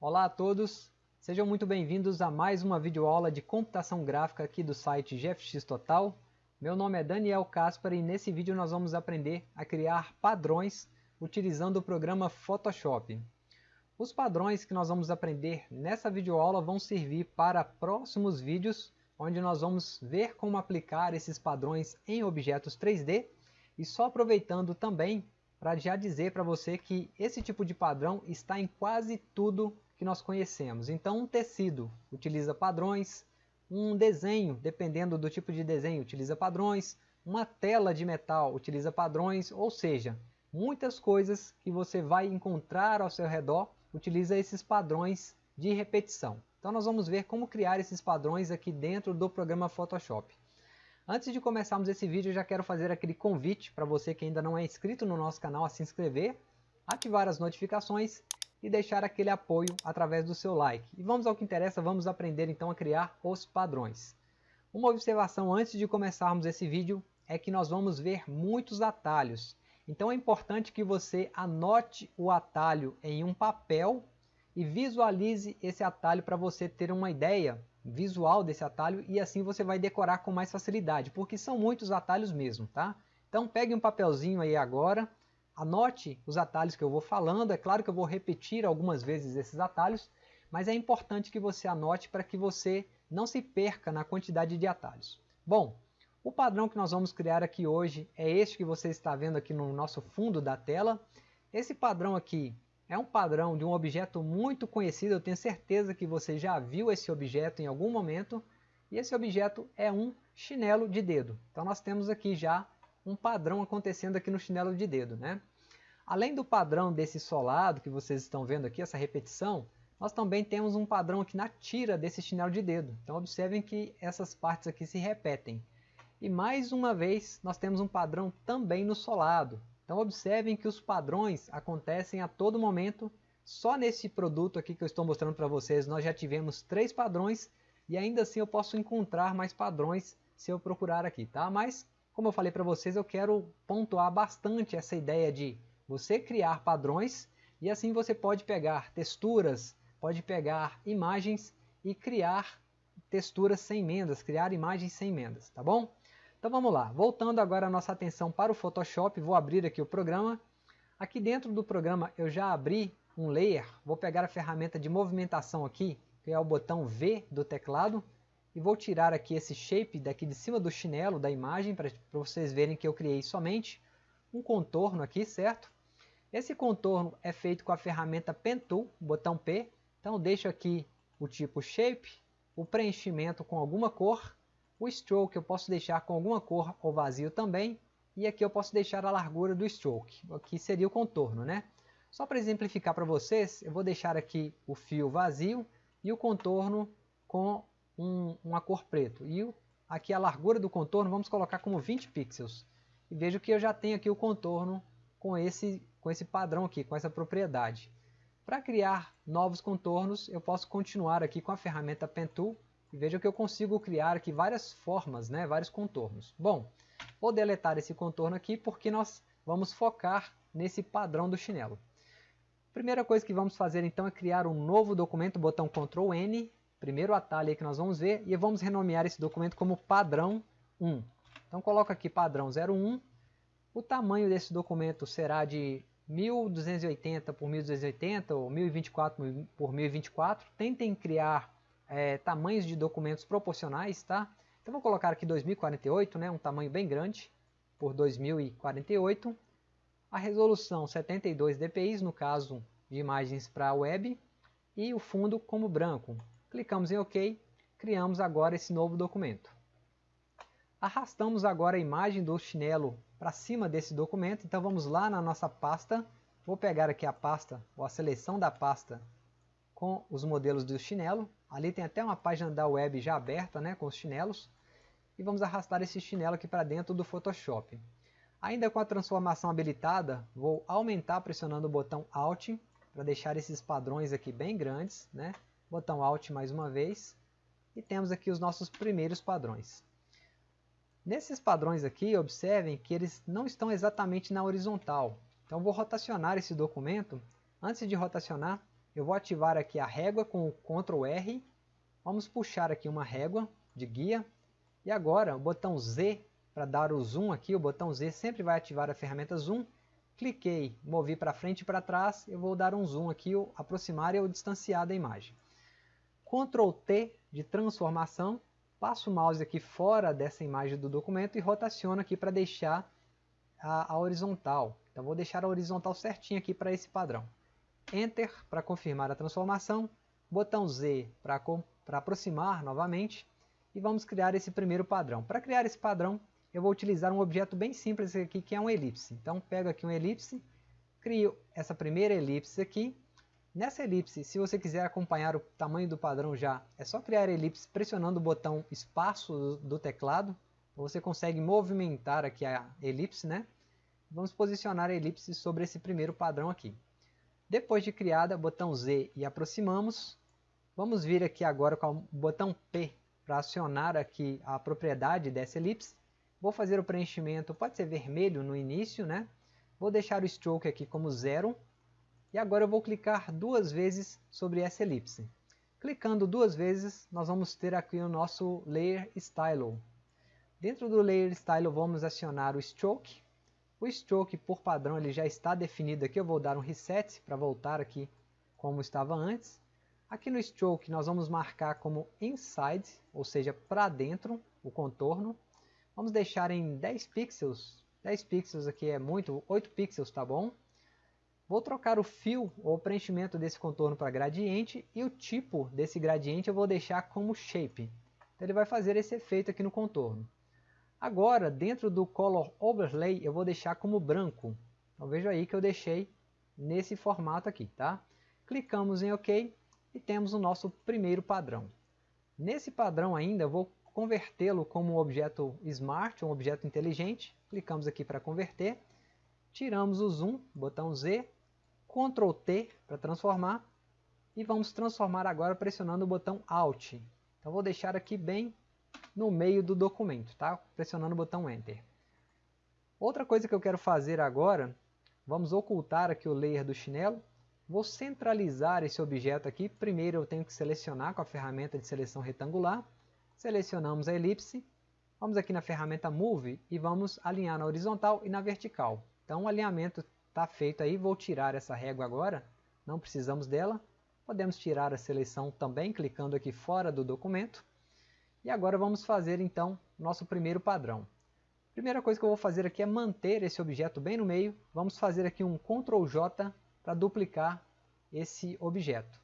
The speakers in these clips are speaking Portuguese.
Olá a todos, sejam muito bem-vindos a mais uma videoaula de computação gráfica aqui do site GFX Total. Meu nome é Daniel Caspar e nesse vídeo nós vamos aprender a criar padrões utilizando o programa Photoshop. Os padrões que nós vamos aprender nessa videoaula vão servir para próximos vídeos onde nós vamos ver como aplicar esses padrões em objetos 3D e só aproveitando também para já dizer para você que esse tipo de padrão está em quase tudo que nós conhecemos. Então um tecido utiliza padrões, um desenho, dependendo do tipo de desenho, utiliza padrões, uma tela de metal utiliza padrões, ou seja, muitas coisas que você vai encontrar ao seu redor utiliza esses padrões de repetição. Então nós vamos ver como criar esses padrões aqui dentro do programa Photoshop. Antes de começarmos esse vídeo, eu já quero fazer aquele convite para você que ainda não é inscrito no nosso canal a se inscrever, ativar as notificações e deixar aquele apoio através do seu like. E vamos ao que interessa, vamos aprender então a criar os padrões. Uma observação antes de começarmos esse vídeo é que nós vamos ver muitos atalhos. Então é importante que você anote o atalho em um papel e visualize esse atalho para você ter uma ideia visual desse atalho e assim você vai decorar com mais facilidade, porque são muitos atalhos mesmo, tá? Então pegue um papelzinho aí agora, anote os atalhos que eu vou falando, é claro que eu vou repetir algumas vezes esses atalhos, mas é importante que você anote para que você não se perca na quantidade de atalhos. Bom, o padrão que nós vamos criar aqui hoje é este que você está vendo aqui no nosso fundo da tela. Esse padrão aqui é um padrão de um objeto muito conhecido, eu tenho certeza que você já viu esse objeto em algum momento. E esse objeto é um chinelo de dedo. Então nós temos aqui já um padrão acontecendo aqui no chinelo de dedo. Né? Além do padrão desse solado que vocês estão vendo aqui, essa repetição, nós também temos um padrão aqui na tira desse chinelo de dedo. Então observem que essas partes aqui se repetem. E mais uma vez nós temos um padrão também no solado. Então observem que os padrões acontecem a todo momento. Só nesse produto aqui que eu estou mostrando para vocês nós já tivemos três padrões e ainda assim eu posso encontrar mais padrões se eu procurar aqui, tá? Mas como eu falei para vocês, eu quero pontuar bastante essa ideia de você criar padrões e assim você pode pegar texturas, pode pegar imagens e criar texturas sem emendas, criar imagens sem emendas, tá bom? Então vamos lá, voltando agora a nossa atenção para o Photoshop, vou abrir aqui o programa. Aqui dentro do programa eu já abri um layer, vou pegar a ferramenta de movimentação aqui, que é o botão V do teclado, e vou tirar aqui esse shape daqui de cima do chinelo da imagem, para vocês verem que eu criei somente um contorno aqui, certo? Esse contorno é feito com a ferramenta Pen Tool, botão P, então deixo aqui o tipo Shape, o preenchimento com alguma cor, o stroke eu posso deixar com alguma cor ou vazio também. E aqui eu posso deixar a largura do stroke, aqui seria o contorno, né? Só para exemplificar para vocês, eu vou deixar aqui o fio vazio e o contorno com um, uma cor preto. E aqui a largura do contorno vamos colocar como 20 pixels. E vejo que eu já tenho aqui o contorno com esse, com esse padrão aqui, com essa propriedade. Para criar novos contornos, eu posso continuar aqui com a ferramenta Pen Tool e veja que eu consigo criar aqui várias formas, né, vários contornos. Bom, vou deletar esse contorno aqui porque nós vamos focar nesse padrão do chinelo. Primeira coisa que vamos fazer então é criar um novo documento, botão Ctrl N, primeiro atalho que nós vamos ver, e vamos renomear esse documento como padrão 1. Então coloco aqui padrão 01, o tamanho desse documento será de 1280 por 1280 ou 1024 por 1024. Tentem criar é, tamanhos de documentos proporcionais, tá? Então vou colocar aqui 2048, né, um tamanho bem grande, por 2048. A resolução 72 dpi, no caso de imagens para web, e o fundo como branco. Clicamos em OK, criamos agora esse novo documento. Arrastamos agora a imagem do chinelo para cima desse documento, então vamos lá na nossa pasta, vou pegar aqui a pasta, ou a seleção da pasta com os modelos do chinelo. Ali tem até uma página da web já aberta né, com os chinelos. E vamos arrastar esse chinelo aqui para dentro do Photoshop. Ainda com a transformação habilitada, vou aumentar pressionando o botão Alt para deixar esses padrões aqui bem grandes. Né? Botão Alt mais uma vez. E temos aqui os nossos primeiros padrões. Nesses padrões aqui, observem que eles não estão exatamente na horizontal. Então vou rotacionar esse documento. Antes de rotacionar, eu vou ativar aqui a régua com o Ctrl R. Vamos puxar aqui uma régua de guia. E agora o botão Z para dar o zoom aqui, o botão Z sempre vai ativar a ferramenta zoom. Cliquei, movi para frente e para trás, eu vou dar um zoom aqui, ou aproximar ou distanciar da imagem. Ctrl T de transformação, passo o mouse aqui fora dessa imagem do documento e rotaciono aqui para deixar a, a horizontal. Então vou deixar a horizontal certinho aqui para esse padrão. Enter para confirmar a transformação, botão Z para aproximar novamente e vamos criar esse primeiro padrão. Para criar esse padrão, eu vou utilizar um objeto bem simples aqui, que é um elipse. Então, pego aqui um elipse, crio essa primeira elipse aqui. Nessa elipse, se você quiser acompanhar o tamanho do padrão já, é só criar a elipse pressionando o botão espaço do teclado. Você consegue movimentar aqui a elipse, né? Vamos posicionar a elipse sobre esse primeiro padrão aqui. Depois de criada, botão Z e aproximamos. Vamos vir aqui agora com o botão P para acionar aqui a propriedade dessa elipse. Vou fazer o preenchimento, pode ser vermelho no início, né? Vou deixar o stroke aqui como zero. E agora eu vou clicar duas vezes sobre essa elipse. Clicando duas vezes, nós vamos ter aqui o nosso Layer Style. Dentro do Layer Style vamos acionar o Stroke. O stroke, por padrão, ele já está definido aqui. Eu vou dar um reset para voltar aqui como estava antes. Aqui no stroke nós vamos marcar como inside, ou seja, para dentro, o contorno. Vamos deixar em 10 pixels. 10 pixels aqui é muito, 8 pixels tá bom. Vou trocar o fio ou preenchimento desse contorno para gradiente e o tipo desse gradiente eu vou deixar como shape. Então ele vai fazer esse efeito aqui no contorno. Agora, dentro do Color Overlay, eu vou deixar como branco. Então veja aí que eu deixei nesse formato aqui, tá? Clicamos em OK e temos o nosso primeiro padrão. Nesse padrão ainda, eu vou convertê-lo como um objeto Smart, um objeto inteligente. Clicamos aqui para converter. Tiramos o Zoom, botão Z, Ctrl T para transformar. E vamos transformar agora pressionando o botão Alt. Então vou deixar aqui bem no meio do documento, tá? pressionando o botão Enter. Outra coisa que eu quero fazer agora, vamos ocultar aqui o layer do chinelo. Vou centralizar esse objeto aqui. Primeiro eu tenho que selecionar com a ferramenta de seleção retangular. Selecionamos a elipse. Vamos aqui na ferramenta Move e vamos alinhar na horizontal e na vertical. Então o alinhamento está feito aí. Vou tirar essa régua agora. Não precisamos dela. Podemos tirar a seleção também, clicando aqui fora do documento. E agora vamos fazer então nosso primeiro padrão. Primeira coisa que eu vou fazer aqui é manter esse objeto bem no meio. Vamos fazer aqui um Ctrl J para duplicar esse objeto.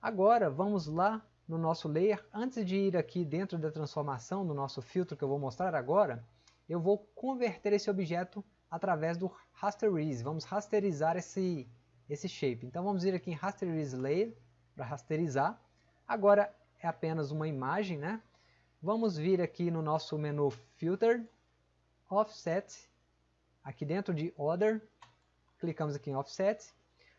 Agora vamos lá no nosso layer. Antes de ir aqui dentro da transformação, no nosso filtro que eu vou mostrar agora, eu vou converter esse objeto através do Rasterize. Vamos rasterizar esse, esse shape. Então vamos ir aqui em Rasterize Layer para rasterizar. Agora é apenas uma imagem, né? Vamos vir aqui no nosso menu Filter, Offset, aqui dentro de Other, clicamos aqui em Offset.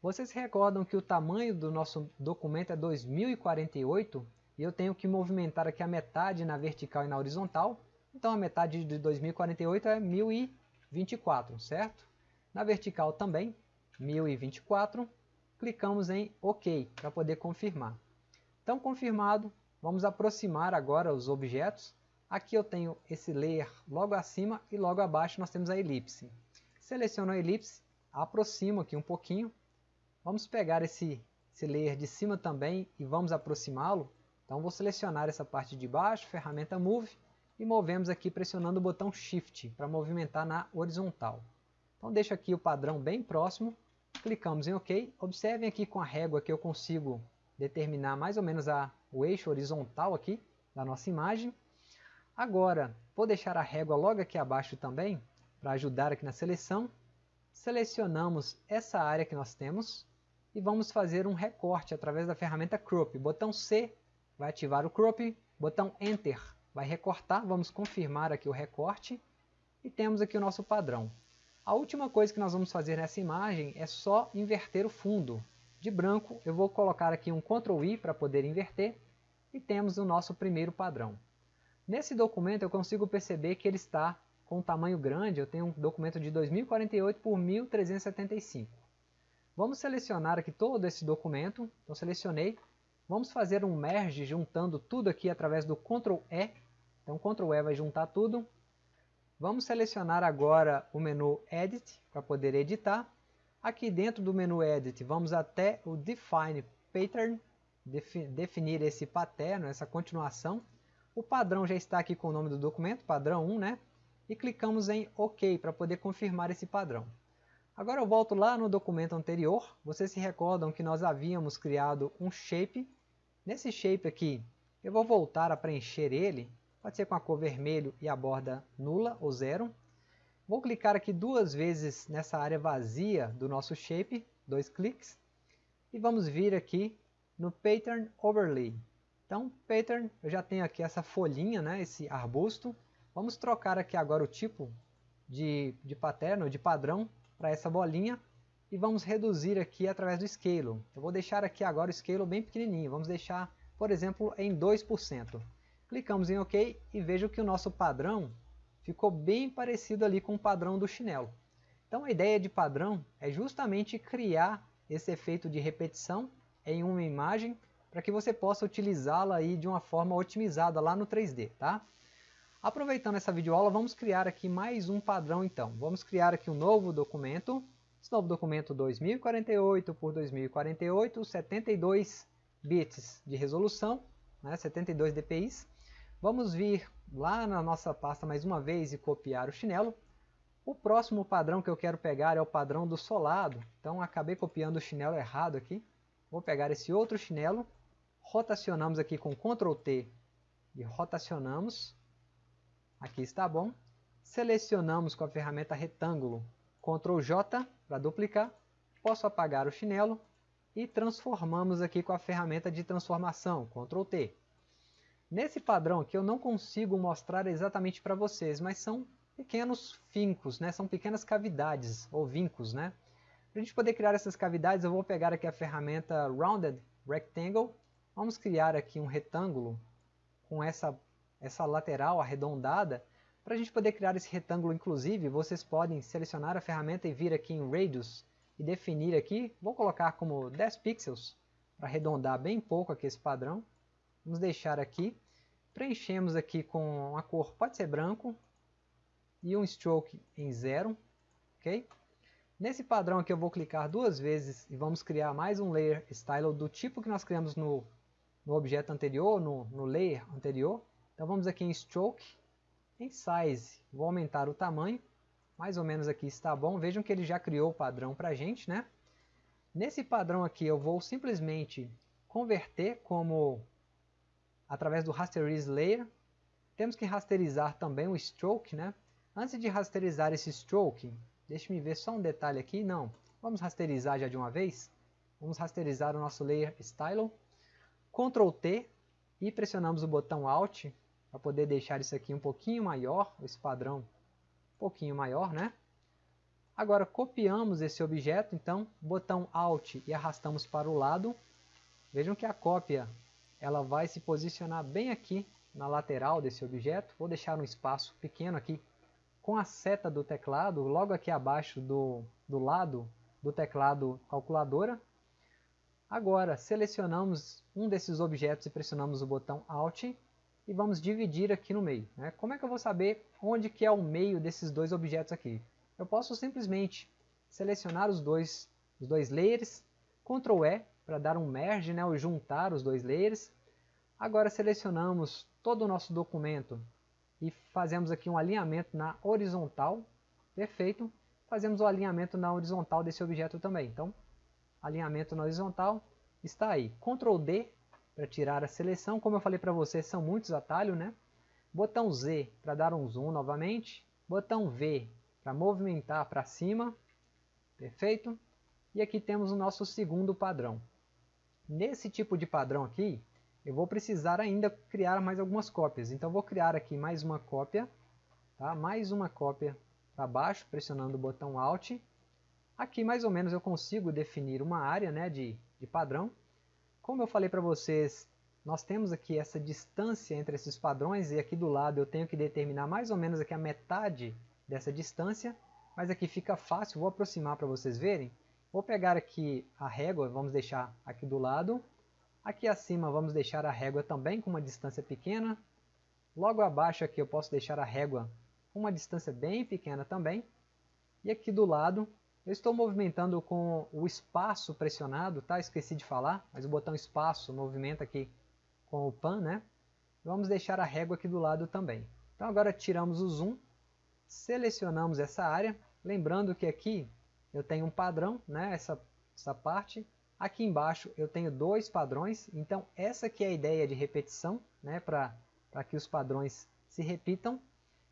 Vocês recordam que o tamanho do nosso documento é 2048 e eu tenho que movimentar aqui a metade na vertical e na horizontal. Então a metade de 2048 é 1024, certo? Na vertical também, 1024. Clicamos em OK para poder confirmar. Então confirmado, Vamos aproximar agora os objetos. Aqui eu tenho esse layer logo acima e logo abaixo nós temos a elipse. Seleciono a elipse, aproximo aqui um pouquinho. Vamos pegar esse, esse layer de cima também e vamos aproximá-lo. Então vou selecionar essa parte de baixo, ferramenta Move, e movemos aqui pressionando o botão Shift para movimentar na horizontal. Então deixo aqui o padrão bem próximo, clicamos em OK. Observem aqui com a régua que eu consigo determinar mais ou menos a, o eixo horizontal aqui da nossa imagem. Agora, vou deixar a régua logo aqui abaixo também, para ajudar aqui na seleção. Selecionamos essa área que nós temos e vamos fazer um recorte através da ferramenta Crop. Botão C vai ativar o Crop, botão Enter vai recortar, vamos confirmar aqui o recorte e temos aqui o nosso padrão. A última coisa que nós vamos fazer nessa imagem é só inverter o fundo de branco, eu vou colocar aqui um Ctrl I para poder inverter e temos o nosso primeiro padrão. Nesse documento eu consigo perceber que ele está com um tamanho grande, eu tenho um documento de 2048 por 1375. Vamos selecionar aqui todo esse documento, então selecionei. Vamos fazer um merge juntando tudo aqui através do Ctrl E. Então Ctrl E vai juntar tudo. Vamos selecionar agora o menu Edit para poder editar. Aqui dentro do menu Edit vamos até o Define Pattern, definir esse paterno, essa continuação. O padrão já está aqui com o nome do documento, padrão 1, né? E clicamos em OK para poder confirmar esse padrão. Agora eu volto lá no documento anterior. Vocês se recordam que nós havíamos criado um shape. Nesse shape aqui, eu vou voltar a preencher ele. Pode ser com a cor vermelho e a borda nula ou zero. Vou clicar aqui duas vezes nessa área vazia do nosso shape, dois cliques. E vamos vir aqui no Pattern Overlay. Então, pattern, eu já tenho aqui essa folhinha, né, esse arbusto. Vamos trocar aqui agora o tipo de, de de padrão, para essa bolinha. E vamos reduzir aqui através do Scale. Eu vou deixar aqui agora o Scale bem pequenininho. Vamos deixar, por exemplo, em 2%. Clicamos em OK e vejo que o nosso padrão ficou bem parecido ali com o padrão do chinelo. Então a ideia de padrão é justamente criar esse efeito de repetição em uma imagem para que você possa utilizá-la aí de uma forma otimizada lá no 3D, tá? Aproveitando essa videoaula, vamos criar aqui mais um padrão então. Vamos criar aqui um novo documento, esse novo documento 2048 por 2048, 72 bits de resolução, né, 72 dpi. Vamos vir lá na nossa pasta mais uma vez e copiar o chinelo. O próximo padrão que eu quero pegar é o padrão do solado, então acabei copiando o chinelo errado aqui. Vou pegar esse outro chinelo rotacionamos aqui com Ctrl T e rotacionamos. Aqui está bom. Selecionamos com a ferramenta retângulo Ctrl J para duplicar. Posso apagar o chinelo e transformamos aqui com a ferramenta de transformação Ctrl T. Nesse padrão aqui eu não consigo mostrar exatamente para vocês, mas são pequenos fincos, né? são pequenas cavidades ou vincos. Né? Para a gente poder criar essas cavidades eu vou pegar aqui a ferramenta Rounded Rectangle Vamos criar aqui um retângulo com essa, essa lateral arredondada. Para a gente poder criar esse retângulo, inclusive, vocês podem selecionar a ferramenta e vir aqui em Radius e definir aqui, vou colocar como 10 pixels, para arredondar bem pouco aqui esse padrão. Vamos deixar aqui. Preenchemos aqui com a cor, pode ser branco, e um stroke em zero. ok? Nesse padrão aqui eu vou clicar duas vezes e vamos criar mais um layer style do tipo que nós criamos no no objeto anterior, no, no layer anterior. Então vamos aqui em Stroke, em Size, vou aumentar o tamanho, mais ou menos aqui está bom. Vejam que ele já criou o padrão para a gente, né? Nesse padrão aqui eu vou simplesmente converter como através do Rasterize Layer. Temos que rasterizar também o Stroke, né? Antes de rasterizar esse Stroke, deixe-me ver só um detalhe aqui, não. Vamos rasterizar já de uma vez. Vamos rasterizar o nosso Layer Style. Ctrl T e pressionamos o botão Alt para poder deixar isso aqui um pouquinho maior, esse padrão um pouquinho maior, né? Agora copiamos esse objeto, então botão Alt e arrastamos para o lado. Vejam que a cópia ela vai se posicionar bem aqui na lateral desse objeto. Vou deixar um espaço pequeno aqui com a seta do teclado, logo aqui abaixo do, do lado do teclado calculadora. Agora, selecionamos um desses objetos e pressionamos o botão Alt e vamos dividir aqui no meio. Né? Como é que eu vou saber onde que é o meio desses dois objetos aqui? Eu posso simplesmente selecionar os dois, os dois layers, Ctrl E para dar um merge, né, ou juntar os dois layers. Agora selecionamos todo o nosso documento e fazemos aqui um alinhamento na horizontal. Perfeito. Fazemos o alinhamento na horizontal desse objeto também. Então, alinhamento na horizontal, está aí. Ctrl D para tirar a seleção, como eu falei para vocês, são muitos atalhos, né? Botão Z para dar um zoom novamente, botão V para movimentar para cima, perfeito? E aqui temos o nosso segundo padrão. Nesse tipo de padrão aqui, eu vou precisar ainda criar mais algumas cópias. Então vou criar aqui mais uma cópia, tá? mais uma cópia para baixo, pressionando o botão Alt, Aqui mais ou menos eu consigo definir uma área né, de, de padrão. Como eu falei para vocês, nós temos aqui essa distância entre esses padrões e aqui do lado eu tenho que determinar mais ou menos aqui a metade dessa distância, mas aqui fica fácil, vou aproximar para vocês verem. Vou pegar aqui a régua, vamos deixar aqui do lado. Aqui acima vamos deixar a régua também com uma distância pequena. Logo abaixo aqui eu posso deixar a régua com uma distância bem pequena também. E aqui do lado eu estou movimentando com o espaço pressionado, tá? Esqueci de falar, mas o botão espaço movimenta aqui com o pan, né? Vamos deixar a régua aqui do lado também. Então agora tiramos o zoom, selecionamos essa área, lembrando que aqui eu tenho um padrão, né? Essa, essa parte. Aqui embaixo eu tenho dois padrões, então essa aqui é a ideia de repetição, né? Para que os padrões se repitam.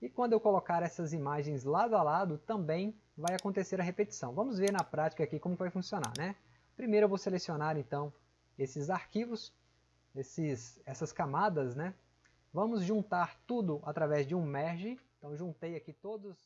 E quando eu colocar essas imagens lado a lado, também vai acontecer a repetição. Vamos ver na prática aqui como vai funcionar. Né? Primeiro eu vou selecionar então esses arquivos, esses, essas camadas. Né? Vamos juntar tudo através de um merge. Então juntei aqui todos...